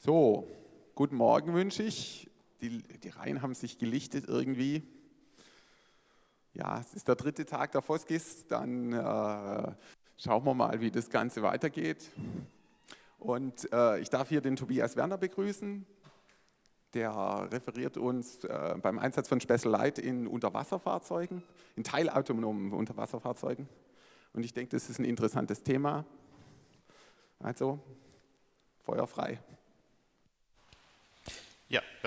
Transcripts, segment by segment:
So, guten Morgen wünsche ich. Die, die Reihen haben sich gelichtet irgendwie. Ja, es ist der dritte Tag der Foskis. Dann äh, schauen wir mal, wie das Ganze weitergeht. Und äh, ich darf hier den Tobias Werner begrüßen. Der referiert uns äh, beim Einsatz von Special Light in Unterwasserfahrzeugen, in teilautonomen Unterwasserfahrzeugen. Und ich denke, das ist ein interessantes Thema. Also, Feuer frei. Ja,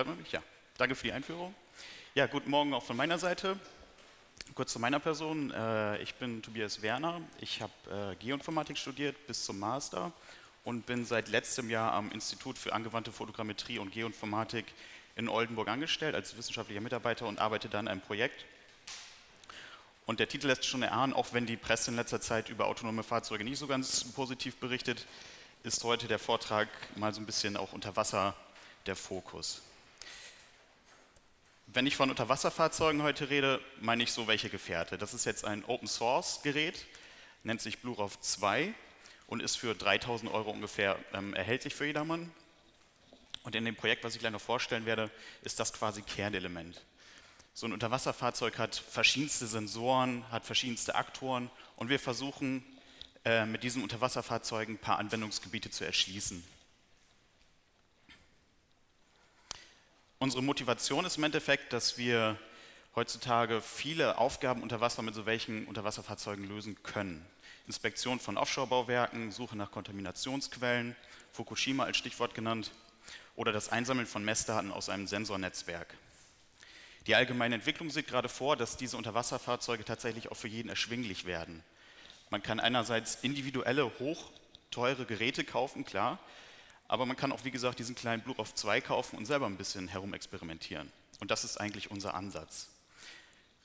hört man mich? Ja. Danke für die Einführung. Ja, guten Morgen auch von meiner Seite. Kurz zu meiner Person. Äh, ich bin Tobias Werner. Ich habe äh, Geoinformatik studiert bis zum Master und bin seit letztem Jahr am Institut für angewandte Fotogrammetrie und Geoinformatik in Oldenburg angestellt als wissenschaftlicher Mitarbeiter und arbeite dann an einem Projekt. Und der Titel lässt schon erahnen, auch wenn die Presse in letzter Zeit über autonome Fahrzeuge nicht so ganz positiv berichtet, ist heute der Vortrag mal so ein bisschen auch unter Wasser der Fokus. Wenn ich von Unterwasserfahrzeugen heute rede, meine ich so welche Gefährte. Das ist jetzt ein Open Source Gerät, nennt sich BlueROV 2 und ist für 3000 Euro ungefähr ähm, erhältlich für jedermann. Und in dem Projekt, was ich gleich noch vorstellen werde, ist das quasi Kernelement. So ein Unterwasserfahrzeug hat verschiedenste Sensoren, hat verschiedenste Aktoren und wir versuchen äh, mit diesen Unterwasserfahrzeugen ein paar Anwendungsgebiete zu erschließen. Unsere Motivation ist im Endeffekt, dass wir heutzutage viele Aufgaben unter Wasser mit so welchen Unterwasserfahrzeugen lösen können. Inspektion von Offshore-Bauwerken, Suche nach Kontaminationsquellen, Fukushima als Stichwort genannt, oder das Einsammeln von Messdaten aus einem Sensornetzwerk. Die allgemeine Entwicklung sieht gerade vor, dass diese Unterwasserfahrzeuge tatsächlich auch für jeden erschwinglich werden. Man kann einerseits individuelle, hochteure Geräte kaufen, klar, aber man kann auch, wie gesagt, diesen kleinen Blue auf 2 kaufen und selber ein bisschen herumexperimentieren. Und das ist eigentlich unser Ansatz.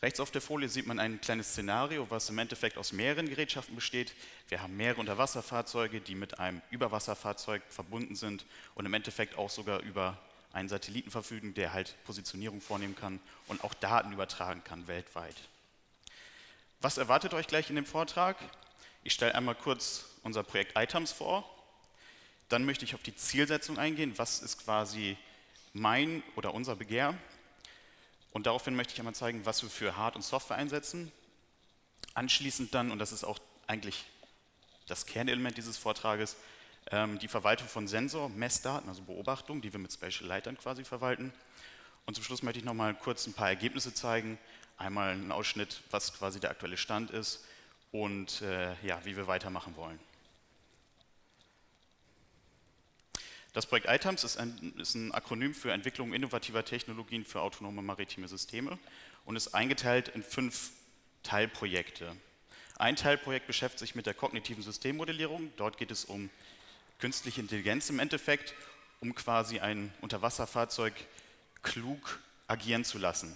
Rechts auf der Folie sieht man ein kleines Szenario, was im Endeffekt aus mehreren Gerätschaften besteht. Wir haben mehrere Unterwasserfahrzeuge, die mit einem Überwasserfahrzeug verbunden sind und im Endeffekt auch sogar über einen Satelliten verfügen, der halt Positionierung vornehmen kann und auch Daten übertragen kann weltweit. Was erwartet euch gleich in dem Vortrag? Ich stelle einmal kurz unser Projekt ITEMS vor. Dann möchte ich auf die Zielsetzung eingehen. Was ist quasi mein oder unser Begehr? Und daraufhin möchte ich einmal zeigen, was wir für Hard- und Software einsetzen. Anschließend dann, und das ist auch eigentlich das Kernelement dieses Vortrages, ähm, die Verwaltung von Sensor, Messdaten, also Beobachtungen, die wir mit Spatial Light quasi verwalten. Und zum Schluss möchte ich nochmal kurz ein paar Ergebnisse zeigen. Einmal einen Ausschnitt, was quasi der aktuelle Stand ist und äh, ja, wie wir weitermachen wollen. Das Projekt ITAMS ist ein, ist ein Akronym für Entwicklung innovativer Technologien für autonome maritime Systeme und ist eingeteilt in fünf Teilprojekte. Ein Teilprojekt beschäftigt sich mit der kognitiven Systemmodellierung. Dort geht es um künstliche Intelligenz im Endeffekt, um quasi ein Unterwasserfahrzeug klug agieren zu lassen.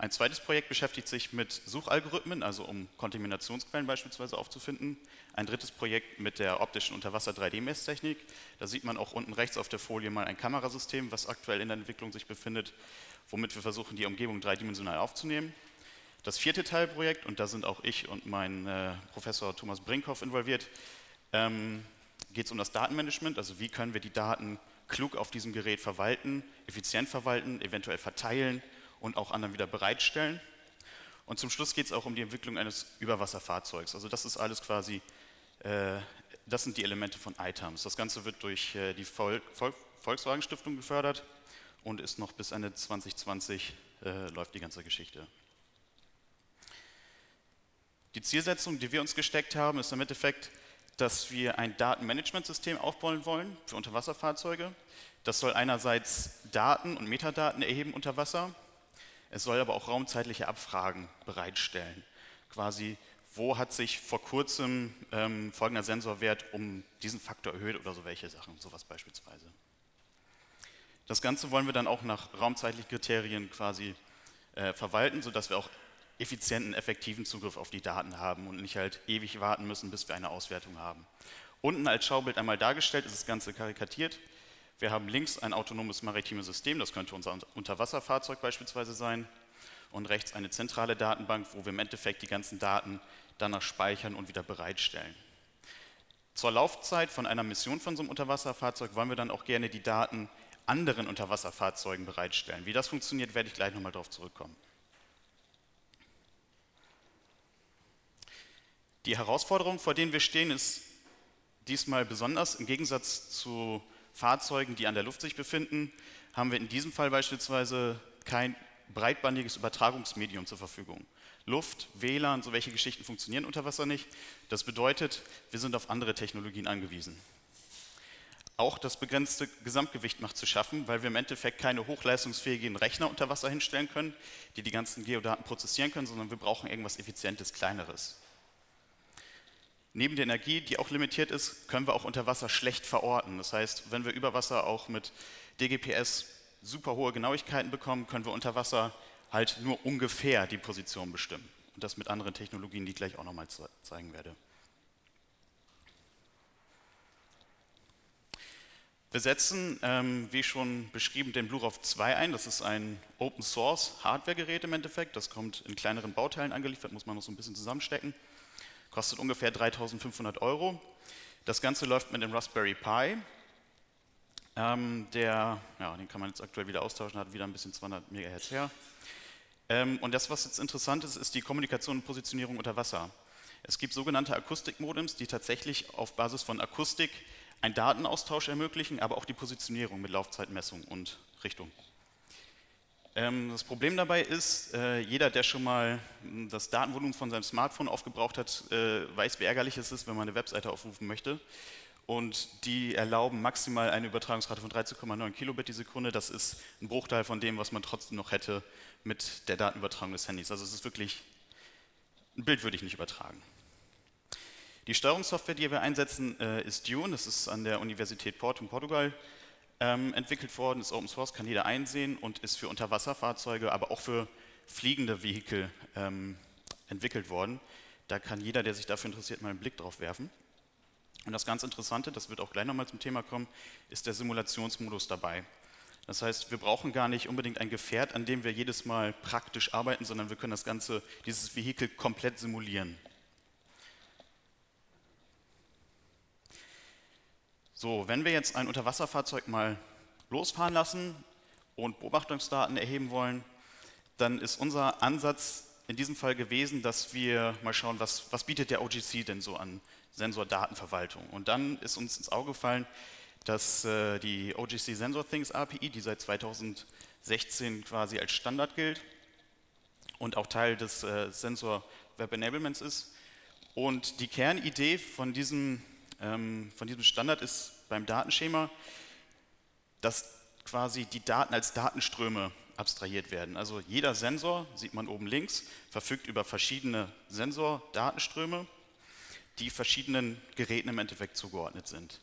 Ein zweites Projekt beschäftigt sich mit Suchalgorithmen, also um Kontaminationsquellen beispielsweise aufzufinden. Ein drittes Projekt mit der optischen Unterwasser-3D-Messtechnik. Da sieht man auch unten rechts auf der Folie mal ein Kamerasystem, was aktuell in der Entwicklung sich befindet, womit wir versuchen, die Umgebung dreidimensional aufzunehmen. Das vierte Teilprojekt, und da sind auch ich und mein äh, Professor Thomas Brinkhoff involviert, ähm, geht es um das Datenmanagement, also wie können wir die Daten klug auf diesem Gerät verwalten, effizient verwalten, eventuell verteilen und auch anderen wieder bereitstellen. Und zum Schluss geht es auch um die Entwicklung eines Überwasserfahrzeugs. Also das ist alles quasi, äh, das sind die Elemente von ITAMS. Das Ganze wird durch äh, die Vol Vol Volkswagen Stiftung gefördert und ist noch bis Ende 2020 äh, läuft die ganze Geschichte. Die Zielsetzung, die wir uns gesteckt haben, ist im Endeffekt, dass wir ein Datenmanagementsystem aufbauen wollen für Unterwasserfahrzeuge. Das soll einerseits Daten und Metadaten erheben unter Wasser es soll aber auch raumzeitliche Abfragen bereitstellen. Quasi, wo hat sich vor kurzem ähm, folgender Sensorwert um diesen Faktor erhöht oder so welche Sachen, sowas beispielsweise. Das Ganze wollen wir dann auch nach raumzeitlichen Kriterien quasi äh, verwalten, sodass wir auch effizienten, effektiven Zugriff auf die Daten haben und nicht halt ewig warten müssen, bis wir eine Auswertung haben. Unten als Schaubild einmal dargestellt ist das Ganze karikatiert. Wir haben links ein autonomes maritimes System, das könnte unser Unterwasserfahrzeug beispielsweise sein, und rechts eine zentrale Datenbank, wo wir im Endeffekt die ganzen Daten danach speichern und wieder bereitstellen. Zur Laufzeit von einer Mission von so einem Unterwasserfahrzeug wollen wir dann auch gerne die Daten anderen Unterwasserfahrzeugen bereitstellen. Wie das funktioniert, werde ich gleich nochmal darauf zurückkommen. Die Herausforderung, vor denen wir stehen, ist diesmal besonders. Im Gegensatz zu Fahrzeugen, die an der Luft sich befinden, haben wir in diesem Fall beispielsweise kein breitbandiges Übertragungsmedium zur Verfügung. Luft, WLAN, so welche Geschichten funktionieren unter Wasser nicht. Das bedeutet, wir sind auf andere Technologien angewiesen. Auch das begrenzte Gesamtgewicht macht zu schaffen, weil wir im Endeffekt keine hochleistungsfähigen Rechner unter Wasser hinstellen können, die die ganzen Geodaten prozessieren können, sondern wir brauchen irgendwas Effizientes, Kleineres. Neben der Energie, die auch limitiert ist, können wir auch unter Wasser schlecht verorten. Das heißt, wenn wir über Wasser auch mit DGPS super hohe Genauigkeiten bekommen, können wir unter Wasser halt nur ungefähr die Position bestimmen. Und das mit anderen Technologien, die ich gleich auch nochmal zeigen werde. Wir setzen, ähm, wie schon beschrieben, den BlueROV 2 ein. Das ist ein Open Source Hardware-Gerät im Endeffekt. Das kommt in kleineren Bauteilen angeliefert, muss man noch so ein bisschen zusammenstecken. Kostet ungefähr 3500 Euro. Das Ganze läuft mit dem Raspberry Pi. Ähm, der, ja, den kann man jetzt aktuell wieder austauschen, hat wieder ein bisschen 200 MHz her. Ähm, und das, was jetzt interessant ist, ist die Kommunikation und Positionierung unter Wasser. Es gibt sogenannte Akustikmodems, die tatsächlich auf Basis von Akustik einen Datenaustausch ermöglichen, aber auch die Positionierung mit Laufzeitmessung und Richtung. Ähm, das Problem dabei ist, äh, jeder, der schon mal das Datenvolumen von seinem Smartphone aufgebraucht hat, äh, weiß, wie ärgerlich es ist, wenn man eine Webseite aufrufen möchte. Und die erlauben maximal eine Übertragungsrate von 13,9 Kilobit die Sekunde. Das ist ein Bruchteil von dem, was man trotzdem noch hätte mit der Datenübertragung des Handys. Also es ist wirklich, ein Bild würde ich nicht übertragen. Die Steuerungssoftware, die wir einsetzen, äh, ist Dune. Das ist an der Universität Porto in Portugal ähm, entwickelt worden, ist Open Source, kann jeder einsehen und ist für Unterwasserfahrzeuge, aber auch für fliegende Vehikel ähm, entwickelt worden. Da kann jeder, der sich dafür interessiert, mal einen Blick drauf werfen. Und das ganz Interessante, das wird auch gleich nochmal zum Thema kommen, ist der Simulationsmodus dabei. Das heißt, wir brauchen gar nicht unbedingt ein Gefährt, an dem wir jedes Mal praktisch arbeiten, sondern wir können das Ganze, dieses Vehikel komplett simulieren. So, wenn wir jetzt ein Unterwasserfahrzeug mal losfahren lassen und Beobachtungsdaten erheben wollen, dann ist unser Ansatz in diesem Fall gewesen, dass wir mal schauen, was, was bietet der OGC denn so an Sensordatenverwaltung. Und dann ist uns ins Auge gefallen, dass äh, die OGC Sensor Things API, die seit 2016 quasi als Standard gilt und auch Teil des äh, Sensor Web Enablements ist. Und die Kernidee von diesem von diesem Standard ist beim Datenschema, dass quasi die Daten als Datenströme abstrahiert werden. Also jeder Sensor, sieht man oben links, verfügt über verschiedene Sensordatenströme, die verschiedenen Geräten im Endeffekt zugeordnet sind.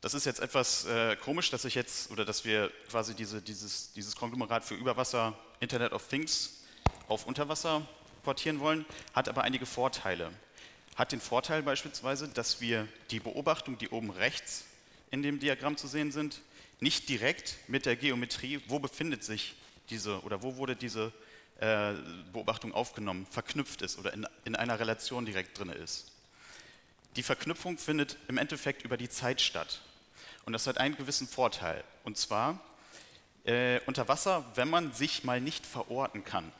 Das ist jetzt etwas äh, komisch, dass ich jetzt oder dass wir quasi diese, dieses, dieses Konglomerat für Überwasser Internet of Things auf Unterwasser portieren wollen, hat aber einige Vorteile hat den Vorteil beispielsweise, dass wir die Beobachtung, die oben rechts in dem Diagramm zu sehen sind, nicht direkt mit der Geometrie, wo befindet sich diese oder wo wurde diese äh, Beobachtung aufgenommen, verknüpft ist oder in, in einer Relation direkt drin ist. Die Verknüpfung findet im Endeffekt über die Zeit statt. Und das hat einen gewissen Vorteil. Und zwar äh, unter Wasser, wenn man sich mal nicht verorten kann,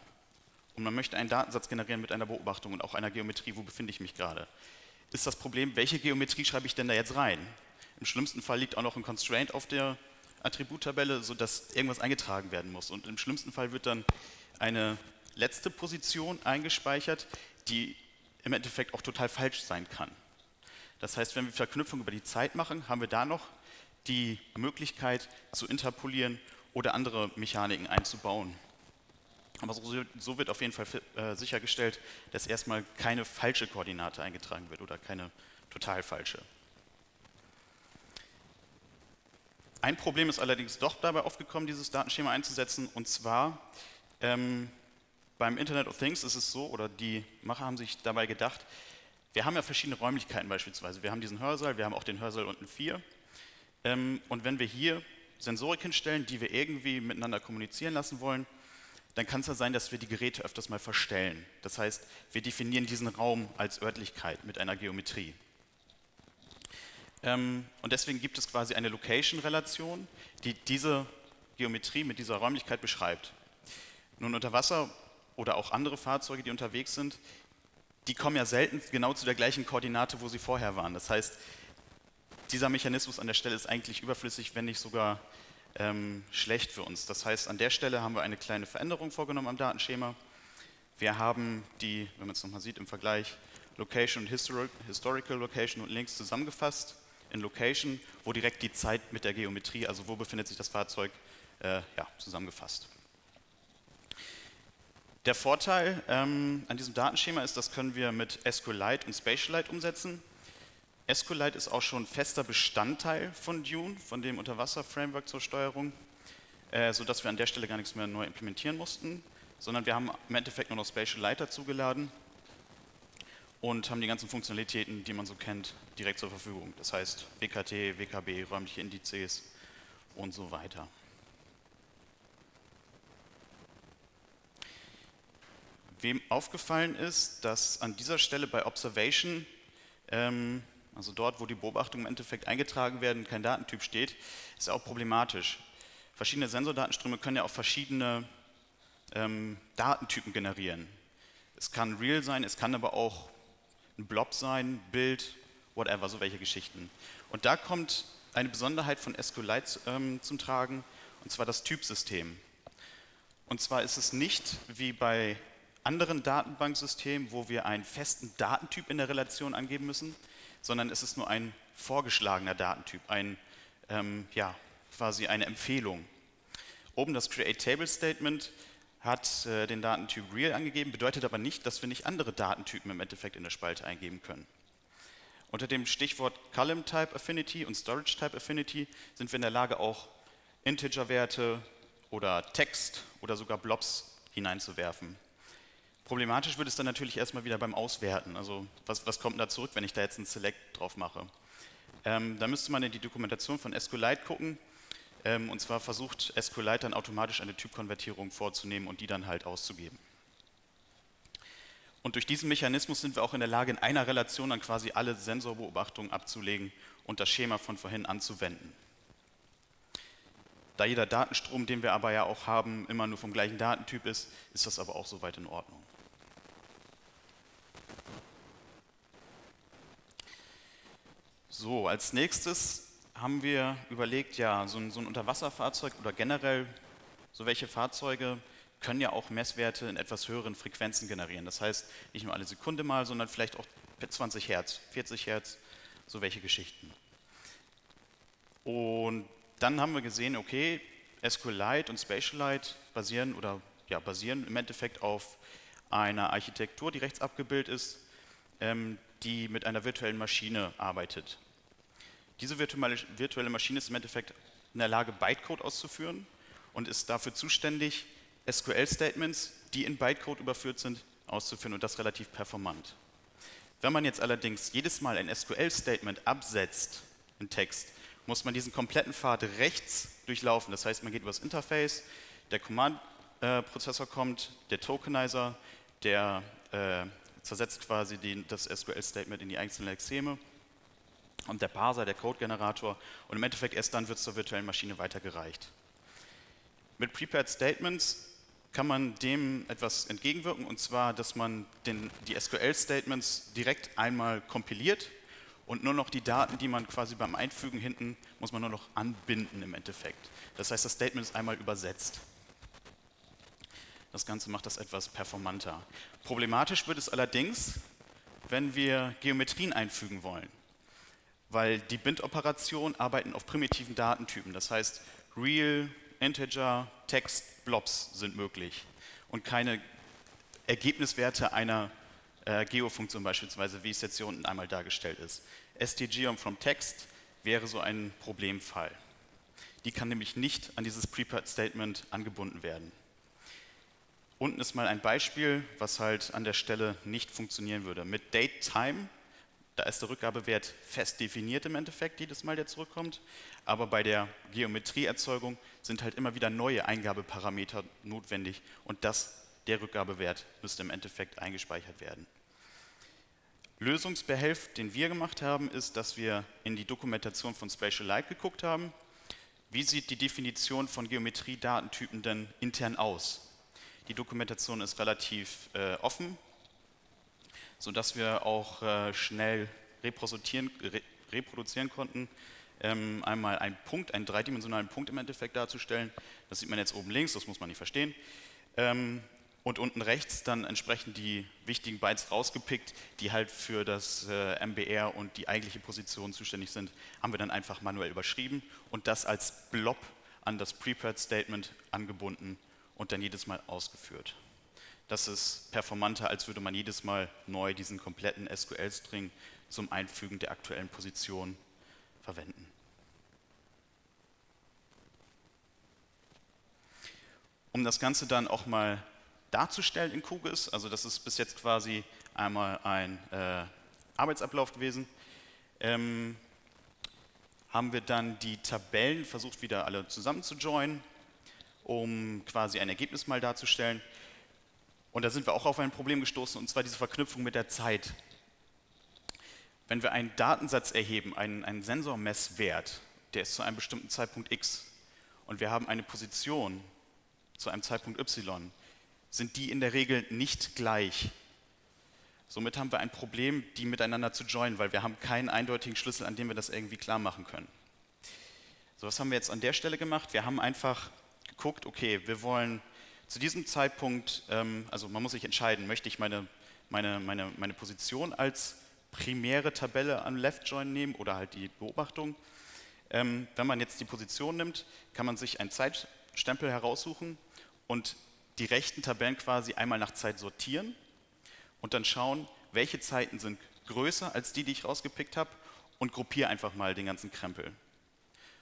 und man möchte einen Datensatz generieren mit einer Beobachtung und auch einer Geometrie, wo befinde ich mich gerade, ist das Problem, welche Geometrie schreibe ich denn da jetzt rein? Im schlimmsten Fall liegt auch noch ein Constraint auf der Attributtabelle, sodass irgendwas eingetragen werden muss. Und im schlimmsten Fall wird dann eine letzte Position eingespeichert, die im Endeffekt auch total falsch sein kann. Das heißt, wenn wir Verknüpfung über die Zeit machen, haben wir da noch die Möglichkeit zu interpolieren oder andere Mechaniken einzubauen. Aber so, so wird auf jeden Fall äh, sichergestellt, dass erstmal keine falsche Koordinate eingetragen wird oder keine total falsche. Ein Problem ist allerdings doch dabei aufgekommen, dieses Datenschema einzusetzen, und zwar ähm, beim Internet of Things ist es so, oder die Macher haben sich dabei gedacht, wir haben ja verschiedene Räumlichkeiten beispielsweise. Wir haben diesen Hörsaal, wir haben auch den Hörsaal unten 4. Ähm, und wenn wir hier Sensorik hinstellen, die wir irgendwie miteinander kommunizieren lassen wollen, dann kann es ja sein, dass wir die Geräte öfters mal verstellen. Das heißt, wir definieren diesen Raum als Örtlichkeit mit einer Geometrie. Ähm, und deswegen gibt es quasi eine Location-Relation, die diese Geometrie mit dieser Räumlichkeit beschreibt. Nun unter Wasser oder auch andere Fahrzeuge, die unterwegs sind, die kommen ja selten genau zu der gleichen Koordinate, wo sie vorher waren. Das heißt, dieser Mechanismus an der Stelle ist eigentlich überflüssig, wenn nicht sogar ähm, schlecht für uns. Das heißt, an der Stelle haben wir eine kleine Veränderung vorgenommen am Datenschema. Wir haben die, wenn man es nochmal sieht im Vergleich, Location und Historical Location und Links zusammengefasst in Location, wo direkt die Zeit mit der Geometrie, also wo befindet sich das Fahrzeug, äh, ja, zusammengefasst. Der Vorteil ähm, an diesem Datenschema ist, das können wir mit SQLite und Spatialite umsetzen. SQLite ist auch schon fester Bestandteil von Dune, von dem Unterwasser-Framework zur Steuerung, äh, sodass wir an der Stelle gar nichts mehr neu implementieren mussten, sondern wir haben im Endeffekt nur noch Spatialite dazugeladen und haben die ganzen Funktionalitäten, die man so kennt, direkt zur Verfügung. Das heißt WKT, WKB, räumliche Indizes und so weiter. Wem aufgefallen ist, dass an dieser Stelle bei Observation, ähm, also dort, wo die Beobachtungen im Endeffekt eingetragen werden, kein Datentyp steht, ist auch problematisch. Verschiedene Sensordatenströme können ja auch verschiedene ähm, Datentypen generieren. Es kann real sein, es kann aber auch ein Blob sein, Bild, whatever, so welche Geschichten. Und da kommt eine Besonderheit von SQLite ähm, zum Tragen, und zwar das Typsystem. Und zwar ist es nicht wie bei anderen Datenbanksystemen, wo wir einen festen Datentyp in der Relation angeben müssen, sondern es ist nur ein vorgeschlagener Datentyp, ein, ähm, ja, quasi eine Empfehlung. Oben das Create Table Statement hat äh, den Datentyp real angegeben, bedeutet aber nicht, dass wir nicht andere Datentypen im Endeffekt in der Spalte eingeben können. Unter dem Stichwort Column Type Affinity und Storage Type Affinity sind wir in der Lage, auch Integer-Werte oder Text oder sogar Blobs hineinzuwerfen. Problematisch wird es dann natürlich erstmal wieder beim Auswerten. Also was, was kommt da zurück, wenn ich da jetzt einen Select drauf mache? Ähm, da müsste man in die Dokumentation von SQLite gucken ähm, und zwar versucht SQLite dann automatisch eine Typkonvertierung vorzunehmen und die dann halt auszugeben. Und durch diesen Mechanismus sind wir auch in der Lage, in einer Relation dann quasi alle Sensorbeobachtungen abzulegen und das Schema von vorhin anzuwenden. Da jeder Datenstrom, den wir aber ja auch haben, immer nur vom gleichen Datentyp ist, ist das aber auch soweit in Ordnung. So, als nächstes haben wir überlegt, ja, so ein, so ein Unterwasserfahrzeug oder generell so welche Fahrzeuge können ja auch Messwerte in etwas höheren Frequenzen generieren. Das heißt, nicht nur alle Sekunde mal, sondern vielleicht auch 20 Hertz, 40 Hertz, so welche Geschichten. Und dann haben wir gesehen, okay, SQLite und Spatialite basieren oder ja, basieren im Endeffekt auf einer Architektur, die rechts abgebildet ist, ähm, die mit einer virtuellen Maschine arbeitet. Diese virtuelle Maschine ist im Endeffekt in der Lage, Bytecode auszuführen und ist dafür zuständig, SQL-Statements, die in Bytecode überführt sind, auszuführen und das relativ performant. Wenn man jetzt allerdings jedes Mal ein SQL-Statement absetzt in Text, muss man diesen kompletten Pfad rechts durchlaufen. Das heißt, man geht über das Interface, der Command-Prozessor kommt, der Tokenizer, der äh, zersetzt quasi die, das SQL-Statement in die einzelnen Extreme und der Parser, der Code-Generator und im Endeffekt erst dann wird es zur virtuellen Maschine weitergereicht. Mit Prepared Statements kann man dem etwas entgegenwirken und zwar, dass man den, die SQL-Statements direkt einmal kompiliert und nur noch die Daten, die man quasi beim Einfügen hinten, muss man nur noch anbinden im Endeffekt. Das heißt, das Statement ist einmal übersetzt. Das Ganze macht das etwas performanter. Problematisch wird es allerdings, wenn wir Geometrien einfügen wollen weil die Bind-Operationen arbeiten auf primitiven Datentypen. Das heißt, Real, Integer, Text, Blobs sind möglich und keine Ergebniswerte einer äh, Geofunktion beispielsweise, wie es jetzt hier unten einmal dargestellt ist. stgeom from Text wäre so ein Problemfall. Die kann nämlich nicht an dieses Prepared Statement angebunden werden. Unten ist mal ein Beispiel, was halt an der Stelle nicht funktionieren würde. Mit DateTime da ist der Rückgabewert fest definiert im Endeffekt, jedes Mal, der zurückkommt. Aber bei der Geometrieerzeugung sind halt immer wieder neue Eingabeparameter notwendig und das, der Rückgabewert müsste im Endeffekt eingespeichert werden. Lösungsbehelf, den wir gemacht haben, ist, dass wir in die Dokumentation von Spatial Light geguckt haben. Wie sieht die Definition von Geometriedatentypen denn intern aus? Die Dokumentation ist relativ äh, offen, sodass wir auch äh, schnell reproduzieren, re reproduzieren konnten, ähm, einmal einen Punkt, einen dreidimensionalen Punkt im Endeffekt darzustellen. Das sieht man jetzt oben links, das muss man nicht verstehen. Ähm, und unten rechts dann entsprechend die wichtigen Bytes rausgepickt, die halt für das äh, MBR und die eigentliche Position zuständig sind, haben wir dann einfach manuell überschrieben und das als Blob an das Prepared Statement angebunden und dann jedes Mal ausgeführt. Das ist performanter, als würde man jedes Mal neu diesen kompletten SQL-String zum Einfügen der aktuellen Position verwenden. Um das Ganze dann auch mal darzustellen in QGIS. Also das ist bis jetzt quasi einmal ein äh, Arbeitsablauf gewesen. Ähm, haben wir dann die Tabellen versucht wieder alle zusammen zu joinen, um quasi ein Ergebnis mal darzustellen. Und da sind wir auch auf ein Problem gestoßen, und zwar diese Verknüpfung mit der Zeit. Wenn wir einen Datensatz erheben, einen, einen Sensormesswert, der ist zu einem bestimmten Zeitpunkt x, und wir haben eine Position zu einem Zeitpunkt y, sind die in der Regel nicht gleich. Somit haben wir ein Problem, die miteinander zu joinen, weil wir haben keinen eindeutigen Schlüssel, an dem wir das irgendwie klar machen können. So, was haben wir jetzt an der Stelle gemacht? Wir haben einfach geguckt, okay, wir wollen zu diesem Zeitpunkt, ähm, also man muss sich entscheiden, möchte ich meine, meine, meine, meine Position als primäre Tabelle an Left Join nehmen oder halt die Beobachtung. Ähm, wenn man jetzt die Position nimmt, kann man sich einen Zeitstempel heraussuchen und die rechten Tabellen quasi einmal nach Zeit sortieren und dann schauen, welche Zeiten sind größer als die, die ich rausgepickt habe und gruppiere einfach mal den ganzen Krempel.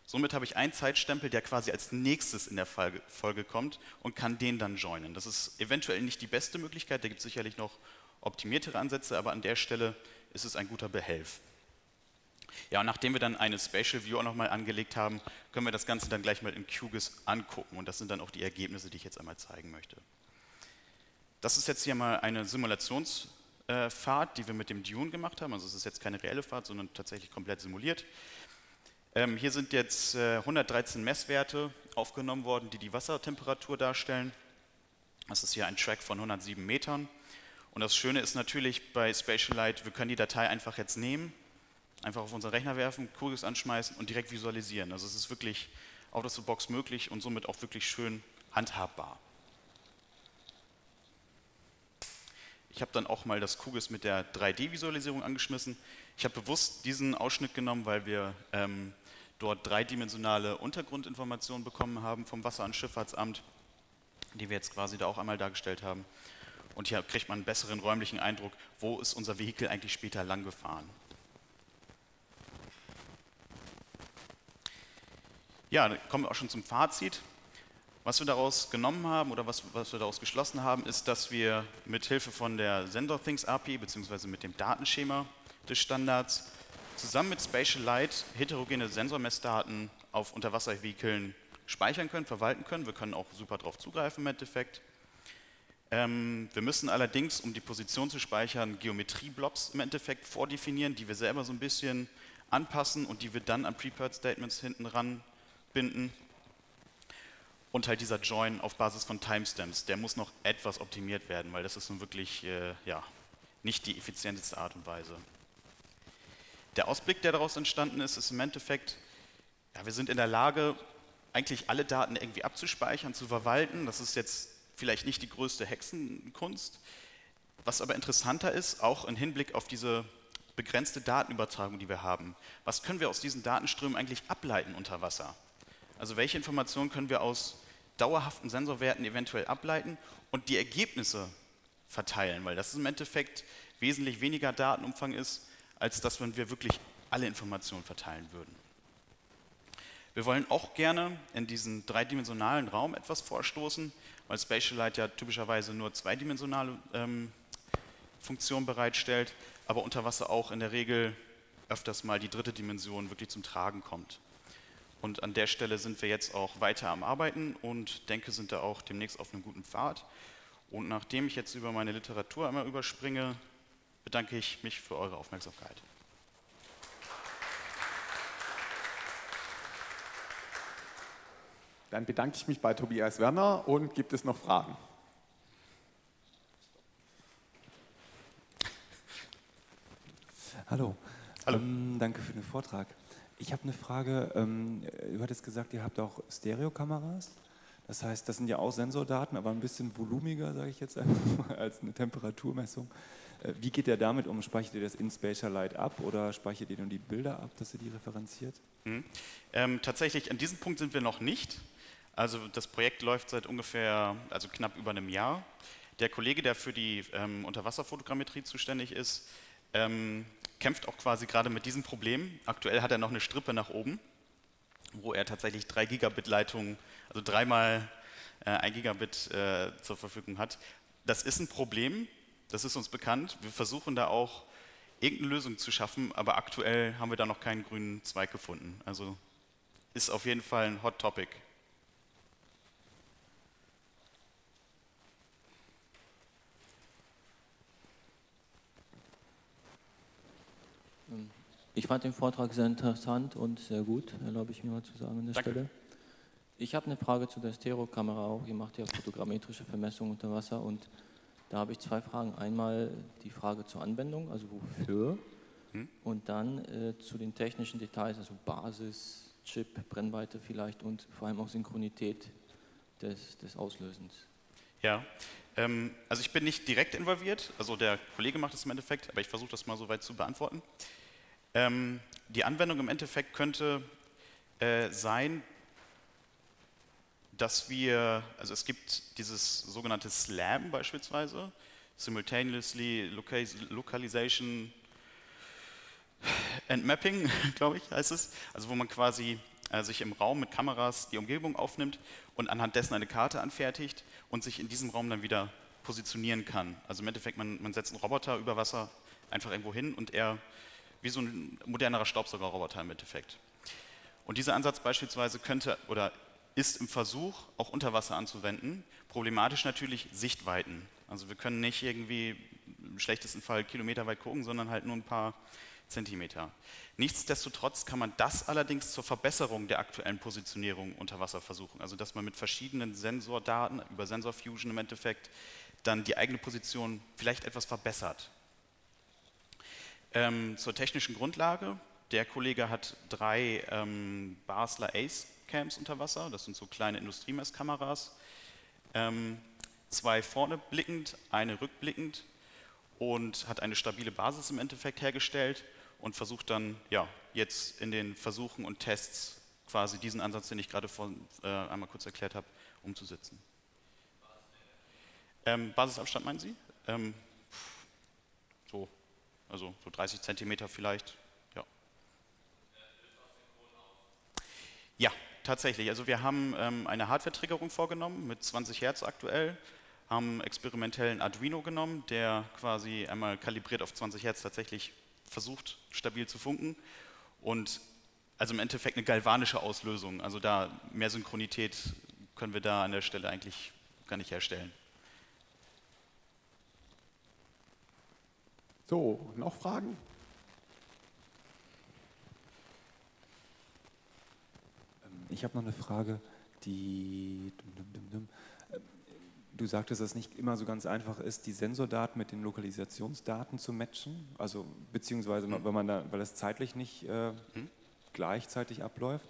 Somit habe ich einen Zeitstempel, der quasi als nächstes in der Folge kommt und kann den dann joinen. Das ist eventuell nicht die beste Möglichkeit, da gibt es sicherlich noch optimiertere Ansätze, aber an der Stelle ist es ein guter Behelf. Ja, und nachdem wir dann eine Spatial View auch nochmal angelegt haben, können wir das Ganze dann gleich mal in QGIS angucken. Und das sind dann auch die Ergebnisse, die ich jetzt einmal zeigen möchte. Das ist jetzt hier mal eine Simulationsfahrt, die wir mit dem Dune gemacht haben. Also es ist jetzt keine reelle Fahrt, sondern tatsächlich komplett simuliert. Ähm, hier sind jetzt äh, 113 Messwerte aufgenommen worden, die die Wassertemperatur darstellen. Das ist hier ein Track von 107 Metern. Und das Schöne ist natürlich bei Spatial Light, wir können die Datei einfach jetzt nehmen einfach auf unseren Rechner werfen, QGIS anschmeißen und direkt visualisieren. Also es ist wirklich out of the box möglich und somit auch wirklich schön handhabbar. Ich habe dann auch mal das QGIS mit der 3D-Visualisierung angeschmissen. Ich habe bewusst diesen Ausschnitt genommen, weil wir ähm, dort dreidimensionale Untergrundinformationen bekommen haben vom Wasser- und Schifffahrtsamt, die wir jetzt quasi da auch einmal dargestellt haben. Und hier kriegt man einen besseren räumlichen Eindruck, wo ist unser Vehikel eigentlich später lang gefahren. Ja, dann kommen wir auch schon zum Fazit. Was wir daraus genommen haben oder was, was wir daraus geschlossen haben, ist, dass wir mit Hilfe von der SensorThings API bzw. mit dem Datenschema des Standards zusammen mit Spatial Light heterogene Sensormessdaten auf Unterwasservehikeln speichern können, verwalten können. Wir können auch super darauf zugreifen im Endeffekt. Ähm, wir müssen allerdings, um die Position zu speichern, Geometrieblobs im Endeffekt vordefinieren, die wir selber so ein bisschen anpassen und die wir dann an Prepared Statements hinten ran binden. Und halt dieser Join auf Basis von Timestamps, der muss noch etwas optimiert werden, weil das ist nun wirklich äh, ja, nicht die effizienteste Art und Weise. Der Ausblick, der daraus entstanden ist, ist im Endeffekt, ja, wir sind in der Lage, eigentlich alle Daten irgendwie abzuspeichern, zu verwalten. Das ist jetzt vielleicht nicht die größte Hexenkunst. Was aber interessanter ist, auch im Hinblick auf diese begrenzte Datenübertragung, die wir haben. Was können wir aus diesen Datenströmen eigentlich ableiten unter Wasser? Also welche Informationen können wir aus dauerhaften Sensorwerten eventuell ableiten und die Ergebnisse verteilen, weil das im Endeffekt wesentlich weniger Datenumfang ist, als das, wenn wir wirklich alle Informationen verteilen würden. Wir wollen auch gerne in diesen dreidimensionalen Raum etwas vorstoßen, weil Spatial Light ja typischerweise nur zweidimensionale ähm, Funktionen bereitstellt, aber unter Wasser auch in der Regel öfters mal die dritte Dimension wirklich zum Tragen kommt. Und an der Stelle sind wir jetzt auch weiter am Arbeiten und denke, sind da auch demnächst auf einem guten Pfad. Und nachdem ich jetzt über meine Literatur einmal überspringe, bedanke ich mich für eure Aufmerksamkeit. Dann bedanke ich mich bei Tobias Werner und gibt es noch Fragen? Hallo. Hallo. Ähm, danke für den Vortrag. Ich habe eine Frage. Ähm, du hattest gesagt, ihr habt auch Stereokameras. Das heißt, das sind ja auch Sensordaten, aber ein bisschen volumiger, sage ich jetzt einfach mal, als eine Temperaturmessung. Äh, wie geht ihr damit um? Speichert ihr das in Spatial Light ab oder speichert ihr nur die Bilder ab, dass ihr die referenziert? Hm. Ähm, tatsächlich, an diesem Punkt sind wir noch nicht. Also das Projekt läuft seit ungefähr, also knapp über einem Jahr. Der Kollege, der für die ähm, Unterwasserfotogrammetrie zuständig ist, ähm, kämpft auch quasi gerade mit diesem Problem. Aktuell hat er noch eine Strippe nach oben, wo er tatsächlich 3 Gigabit Leitungen, also dreimal äh, 1 Gigabit äh, zur Verfügung hat. Das ist ein Problem, das ist uns bekannt. Wir versuchen da auch irgendeine Lösung zu schaffen, aber aktuell haben wir da noch keinen grünen Zweig gefunden. Also ist auf jeden Fall ein Hot Topic. Ich fand den Vortrag sehr interessant und sehr gut, erlaube ich mir mal zu sagen an der Danke. Stelle. Ich habe eine Frage zu der Stereokamera auch. Ihr macht ja fotogrammetrische Vermessungen unter Wasser und da habe ich zwei Fragen. Einmal die Frage zur Anwendung, also wofür, hm? und dann äh, zu den technischen Details, also Basis, Chip, Brennweite vielleicht und vor allem auch Synchronität des, des Auslösens. Ja, ähm, also ich bin nicht direkt involviert, also der Kollege macht es im Endeffekt, aber ich versuche das mal soweit zu beantworten. Ähm, die Anwendung im Endeffekt könnte äh, sein, dass wir, also es gibt dieses sogenannte SLAM beispielsweise, Simultaneously Localization and Mapping, glaube ich, heißt es. Also wo man quasi äh, sich im Raum mit Kameras die Umgebung aufnimmt und anhand dessen eine Karte anfertigt und sich in diesem Raum dann wieder positionieren kann. Also im Endeffekt, man, man setzt einen Roboter über Wasser einfach irgendwo hin und er wie so ein modernerer Staubsaugerroboter im Endeffekt. Und dieser Ansatz beispielsweise könnte oder ist im Versuch auch unter Wasser anzuwenden. Problematisch natürlich Sichtweiten. Also wir können nicht irgendwie im schlechtesten Fall kilometerweit gucken, sondern halt nur ein paar Zentimeter. Nichtsdestotrotz kann man das allerdings zur Verbesserung der aktuellen Positionierung unter Wasser versuchen. Also dass man mit verschiedenen Sensordaten über Sensor Fusion im Endeffekt dann die eigene Position vielleicht etwas verbessert. Ähm, zur technischen Grundlage. Der Kollege hat drei ähm, Basler Ace Cams unter Wasser, das sind so kleine Industriemesskameras. Ähm, zwei vorne blickend, eine rückblickend und hat eine stabile Basis im Endeffekt hergestellt und versucht dann ja, jetzt in den Versuchen und Tests quasi diesen Ansatz, den ich gerade vor, äh, einmal kurz erklärt habe, umzusetzen. Ähm, Basisabstand meinen Sie? Ähm, so also so 30 Zentimeter vielleicht. Ja. ja, tatsächlich. Also wir haben ähm, eine Hardware-Triggerung vorgenommen mit 20 Hertz aktuell, haben experimentellen Arduino genommen, der quasi einmal kalibriert auf 20 Hertz tatsächlich versucht, stabil zu funken und also im Endeffekt eine galvanische Auslösung. Also da mehr Synchronität können wir da an der Stelle eigentlich gar nicht herstellen. So, noch Fragen? Ich habe noch eine Frage, die. Du sagtest, dass es nicht immer so ganz einfach ist, die Sensordaten mit den Lokalisationsdaten zu matchen, also beziehungsweise mhm. weil man da, weil es zeitlich nicht äh, mhm. gleichzeitig abläuft.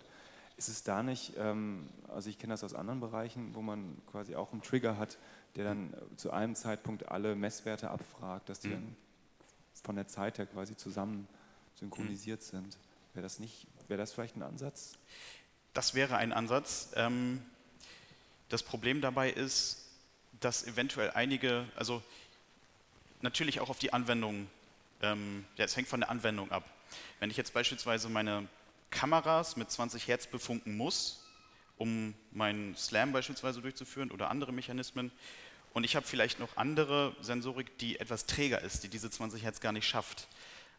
Ist es da nicht, ähm, also ich kenne das aus anderen Bereichen, wo man quasi auch einen Trigger hat, der dann mhm. zu einem Zeitpunkt alle Messwerte abfragt, dass die mhm. dann von der Zeit her quasi zusammen synchronisiert mhm. sind. Wäre das nicht, wäre das vielleicht ein Ansatz? Das wäre ein Ansatz. Ähm, das Problem dabei ist, dass eventuell einige, also natürlich auch auf die Anwendung, ähm, ja, es hängt von der Anwendung ab. Wenn ich jetzt beispielsweise meine Kameras mit 20 Hertz befunken muss, um meinen Slam beispielsweise durchzuführen oder andere Mechanismen, und ich habe vielleicht noch andere Sensorik, die etwas träger ist, die diese 20 Hertz gar nicht schafft.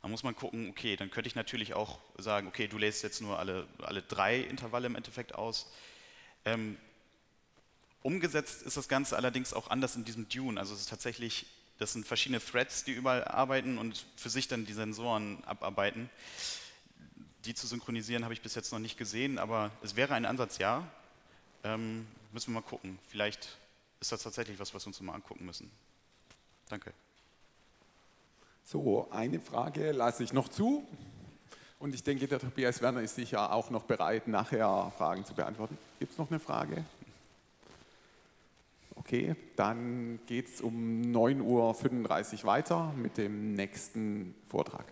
Da muss man gucken, okay, dann könnte ich natürlich auch sagen, okay, du lässt jetzt nur alle, alle drei Intervalle im Endeffekt aus. Ähm, umgesetzt ist das Ganze allerdings auch anders in diesem Dune. Also es ist tatsächlich Das sind verschiedene Threads, die überall arbeiten und für sich dann die Sensoren abarbeiten. Die zu synchronisieren habe ich bis jetzt noch nicht gesehen, aber es wäre ein Ansatz, ja. Ähm, müssen wir mal gucken. Vielleicht ist das tatsächlich was, was wir uns mal angucken müssen. Danke. So, eine Frage lasse ich noch zu. Und ich denke, der Tobias Werner ist sicher auch noch bereit, nachher Fragen zu beantworten. Gibt es noch eine Frage? Okay, dann geht es um 9.35 Uhr weiter mit dem nächsten Vortrag.